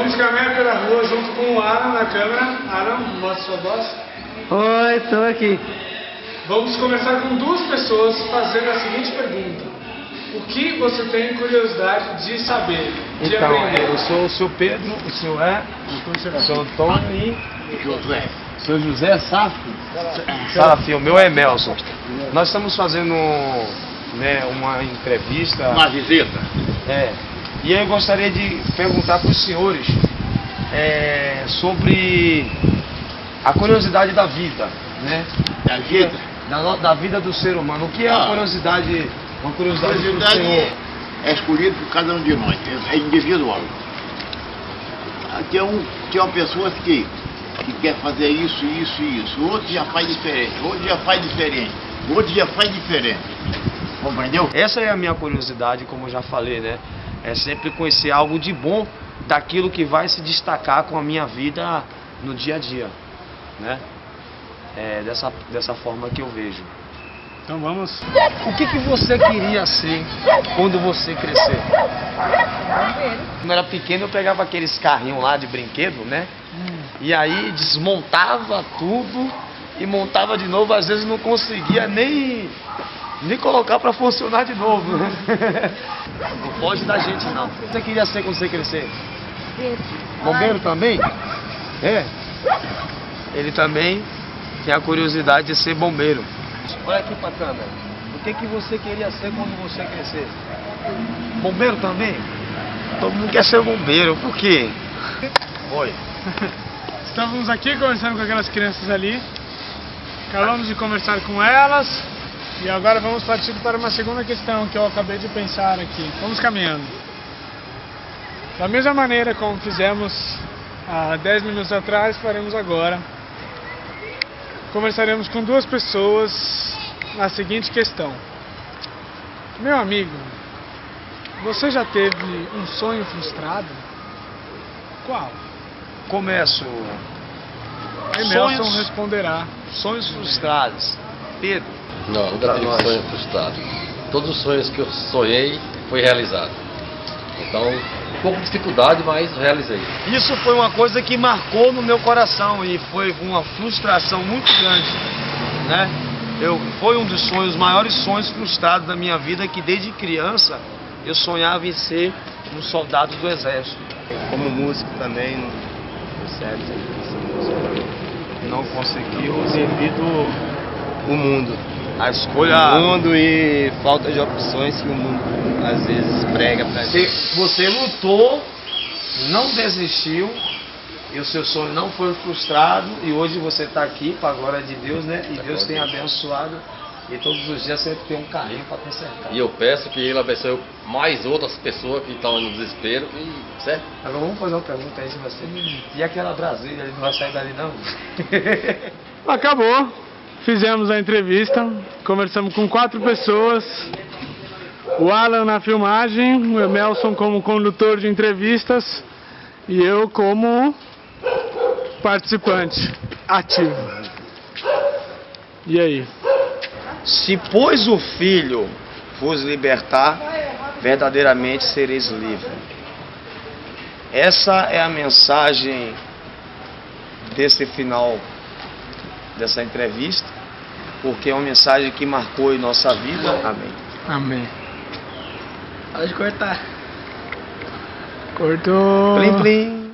rua junto com o Alan na câmera. Alan, mostra sua voz. Oi, tô aqui. Vamos começar com duas pessoas fazendo a seguinte pergunta. O que você tem curiosidade de saber, de Então, aprender? eu sou o seu Pedro, o seu é, o seu Antônio e Josué. o seu José Safo. Safo, o meu é Melson. Nós estamos fazendo né, uma entrevista. Uma visita. É, e aí eu gostaria de perguntar para os senhores é, sobre a curiosidade da vida, né? Da vida. Da, no- da vida do ser humano. O que é a Ah. curiosidade, uma A curiosidade do curiosidade senhor? é escolhida por cada um de nós, é é individual. Ah, Tem, um, tem uma pessoa que, que quer fazer isso, isso e isso. O outro já faz diferente, o outro já faz diferente, o outro já faz diferente. Compreendeu? Essa é a minha curiosidade, como eu já falei, né? É sempre conhecer algo de bom daquilo que vai se destacar com a minha vida no dia a dia, né? É dessa, dessa forma que eu vejo. Então vamos. O que, que você queria ser quando você crescer? Quando eu era pequeno eu pegava aqueles carrinhos lá de brinquedo, né? E aí desmontava tudo e montava de novo, às vezes não conseguia nem, nem colocar pra funcionar de novo. né? Não pode da gente não. O que você queria ser quando você crescer? Bombeiro também? É. Ele também tem a curiosidade de ser bombeiro. Olha aqui pra câmera. O que, que você queria ser quando você crescer? Bombeiro também? Todo mundo quer ser bombeiro, por quê? Oi. Estávamos aqui conversando com aquelas crianças ali. Acabamos de conversar com elas. E agora vamos partir para uma segunda questão que eu acabei de pensar aqui. Vamos caminhando. Da mesma maneira como fizemos há 10 minutos atrás, faremos agora. Conversaremos com duas pessoas na seguinte questão. Meu amigo, você já teve um sonho frustrado? Qual? Começo. Aí Sonhos- responderá. Sonhos frustrados. Pedro. Não, nunca tive nós. sonho frustrado. Todos os sonhos que eu sonhei foi realizado. Então, um pouco de dificuldade, mas realizei. Isso foi uma coisa que marcou no meu coração e foi uma frustração muito grande, né? Eu, foi um dos sonhos, os maiores sonhos frustrados da minha vida, que desde criança eu sonhava em ser um soldado do exército. Como músico também, música. Não conseguiu Devido o mundo. A escolha. O mundo e falta de opções que o mundo às vezes prega pra Você, gente. você lutou, não desistiu, e o seu sonho não foi frustrado, e hoje você está aqui para a glória de Deus, né? E Deus tem abençoado, e todos os dias sempre tem um carrinho para consertar. E eu peço que ele abençoe mais outras pessoas que estão no desespero, e, certo? Agora vamos fazer uma pergunta aí se você. E aquela Brasília, ele não vai sair dali não? Acabou. Fizemos a entrevista. Conversamos com quatro pessoas. O Alan na filmagem, o Emelson como condutor de entrevistas e eu como participante ativo. E aí? Se pois o Filho vos libertar, verdadeiramente sereis livres. Essa é a mensagem desse final dessa entrevista, porque é uma mensagem que marcou em nossa vida. Amém. Amém. Pode cortar. Cortou. Plim, plim.